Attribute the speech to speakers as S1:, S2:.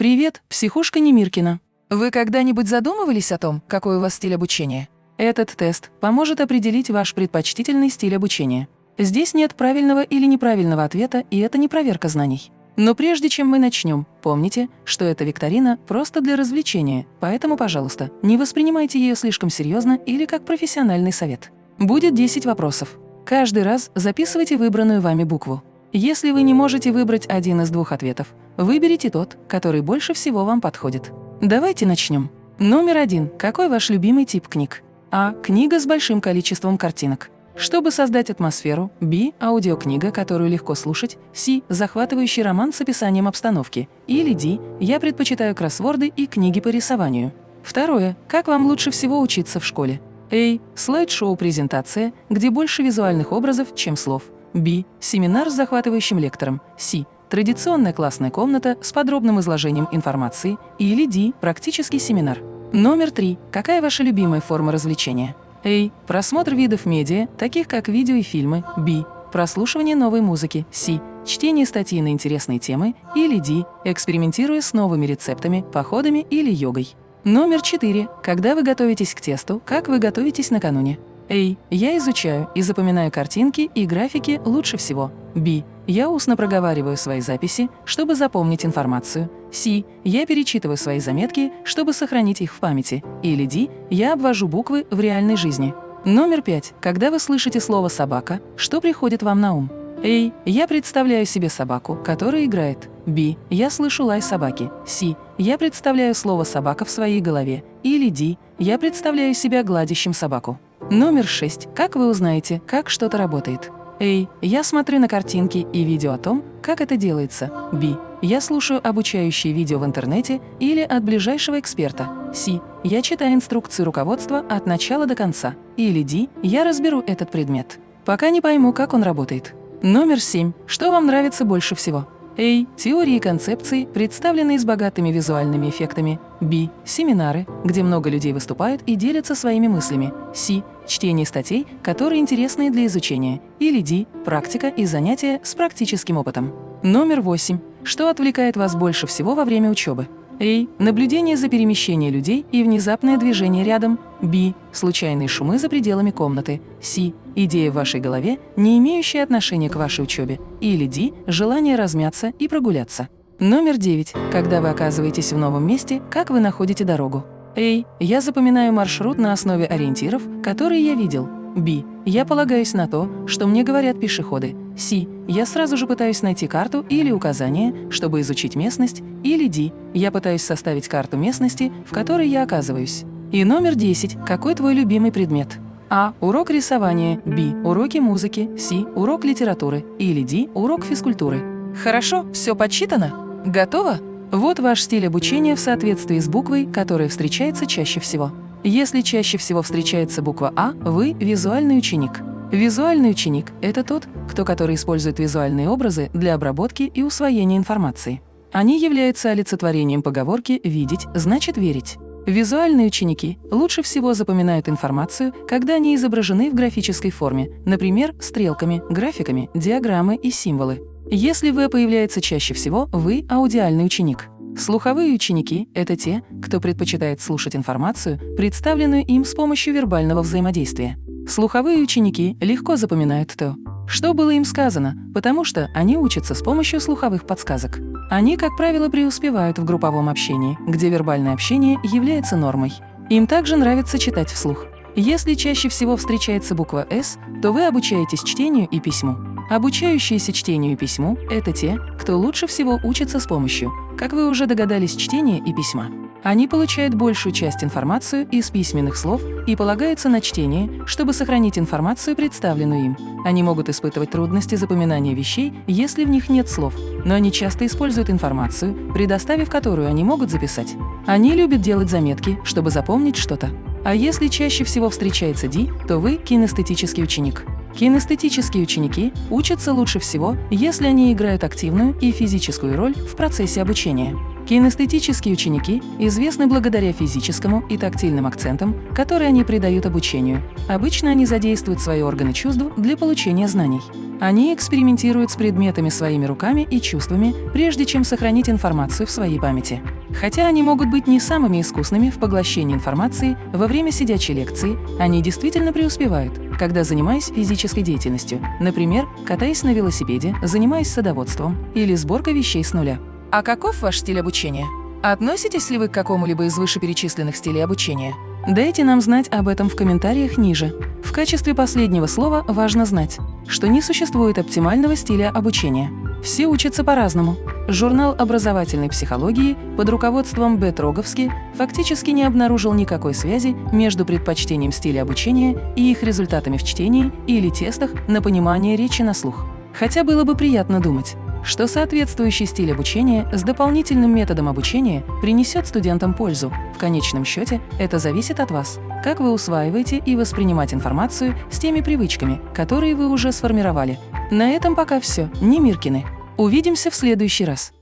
S1: Привет, психушка Немиркина. Вы когда-нибудь задумывались о том, какой у вас стиль обучения? Этот тест поможет определить ваш предпочтительный стиль обучения. Здесь нет правильного или неправильного ответа, и это не проверка знаний. Но прежде чем мы начнем, помните, что эта викторина просто для развлечения, поэтому, пожалуйста, не воспринимайте ее слишком серьезно или как профессиональный совет. Будет 10 вопросов. Каждый раз записывайте выбранную вами букву. Если вы не можете выбрать один из двух ответов, выберите тот, который больше всего вам подходит. Давайте начнем. Номер один. Какой ваш любимый тип книг? А. Книга с большим количеством картинок. Чтобы создать атмосферу, Б. Аудиокнига, которую легко слушать, С. Захватывающий роман с описанием обстановки. Или Д. Я предпочитаю кроссворды и книги по рисованию. Второе. Как вам лучше всего учиться в школе? А. Слайд-шоу-презентация, где больше визуальных образов, чем слов. Б. Семинар с захватывающим лектором. С. Традиционная классная комната с подробным изложением информации. Или Д. Практический семинар. Номер три. Какая ваша любимая форма развлечения? А. Просмотр видов медиа, таких как видео и фильмы. Б. Прослушивание новой музыки. С. Чтение статьи на интересные темы. Или Д. Экспериментируя с новыми рецептами, походами или йогой. Номер четыре. Когда вы готовитесь к тесту, как вы готовитесь накануне? А. Я изучаю и запоминаю картинки и графики лучше всего. Б. Я устно проговариваю свои записи, чтобы запомнить информацию. С. Я перечитываю свои заметки, чтобы сохранить их в памяти. Или Д. Я обвожу буквы в реальной жизни. Номер пять. Когда вы слышите слово «собака», что приходит вам на ум? А. Я представляю себе собаку, которая играет. Б. Я слышу лай собаки. С. Я представляю слово «собака» в своей голове. Или Д. Я представляю себя гладящим собаку. Номер шесть. Как вы узнаете, как что-то работает? А. Я смотрю на картинки и видео о том, как это делается. Б. Я слушаю обучающие видео в интернете или от ближайшего эксперта. С. Я читаю инструкции руководства от начала до конца. Или Д. Я разберу этот предмет. Пока не пойму, как он работает. Номер семь. Что вам нравится больше всего? А. Теории и концепции, представленные с богатыми визуальными эффектами. Б. Семинары, где много людей выступают и делятся своими мыслями. С. Чтение статей, которые интересны для изучения. Или Д. Практика и занятия с практическим опытом. Номер восемь. Что отвлекает вас больше всего во время учебы? А. Наблюдение за перемещением людей и внезапное движение рядом. Б. Случайные шумы за пределами комнаты. С. Идея в вашей голове, не имеющая отношения к вашей учебе. Или Д. Желание размяться и прогуляться. Номер девять. Когда вы оказываетесь в новом месте, как вы находите дорогу? А. Я запоминаю маршрут на основе ориентиров, которые я видел. Б. Я полагаюсь на то, что мне говорят пешеходы. С. Я сразу же пытаюсь найти карту или указание, чтобы изучить местность. Или Д. Я пытаюсь составить карту местности, в которой я оказываюсь. И номер 10. Какой твой любимый предмет? А. Урок рисования. Б. Уроки музыки. С. Урок литературы. Или Д. Урок физкультуры. Хорошо, все подсчитано? Готово? Вот ваш стиль обучения в соответствии с буквой, которая встречается чаще всего. Если чаще всего встречается буква А, вы – визуальный ученик. Визуальный ученик – это тот, кто который использует визуальные образы для обработки и усвоения информации. Они являются олицетворением поговорки «видеть значит верить». Визуальные ученики лучше всего запоминают информацию, когда они изображены в графической форме, например, стрелками, графиками, диаграммы и символы. Если «В» появляется чаще всего, вы – аудиальный ученик. Слуховые ученики – это те, кто предпочитает слушать информацию, представленную им с помощью вербального взаимодействия. Слуховые ученики легко запоминают то, что было им сказано, потому что они учатся с помощью слуховых подсказок. Они, как правило, преуспевают в групповом общении, где вербальное общение является нормой. Им также нравится читать вслух. Если чаще всего встречается буква «С», то вы обучаетесь чтению и письму. Обучающиеся чтению и письму – это те, кто лучше всего учится с помощью, как вы уже догадались, чтения и письма. Они получают большую часть информации из письменных слов и полагаются на чтение, чтобы сохранить информацию, представленную им. Они могут испытывать трудности запоминания вещей, если в них нет слов, но они часто используют информацию, предоставив которую они могут записать. Они любят делать заметки, чтобы запомнить что-то. А если чаще всего встречается Ди, то вы – кинестетический ученик. Кинестетические ученики учатся лучше всего, если они играют активную и физическую роль в процессе обучения. Кинестетические ученики известны благодаря физическому и тактильным акцентам, которые они придают обучению. Обычно они задействуют свои органы чувств для получения знаний. Они экспериментируют с предметами своими руками и чувствами, прежде чем сохранить информацию в своей памяти. Хотя они могут быть не самыми искусными в поглощении информации во время сидячей лекции, они действительно преуспевают, когда занимаясь физической деятельностью, например, катаясь на велосипеде, занимаясь садоводством или сборкой вещей с нуля. А каков ваш стиль обучения? Относитесь ли вы к какому-либо из вышеперечисленных стилей обучения? Дайте нам знать об этом в комментариях ниже. В качестве последнего слова важно знать, что не существует оптимального стиля обучения. Все учатся по-разному. Журнал образовательной психологии под руководством Б. Троговски фактически не обнаружил никакой связи между предпочтением стиля обучения и их результатами в чтении или тестах на понимание речи на слух. Хотя было бы приятно думать, что соответствующий стиль обучения с дополнительным методом обучения принесет студентам пользу. В конечном счете это зависит от вас, как вы усваиваете и воспринимать информацию с теми привычками, которые вы уже сформировали. На этом пока все. Не Миркины. Увидимся в следующий раз.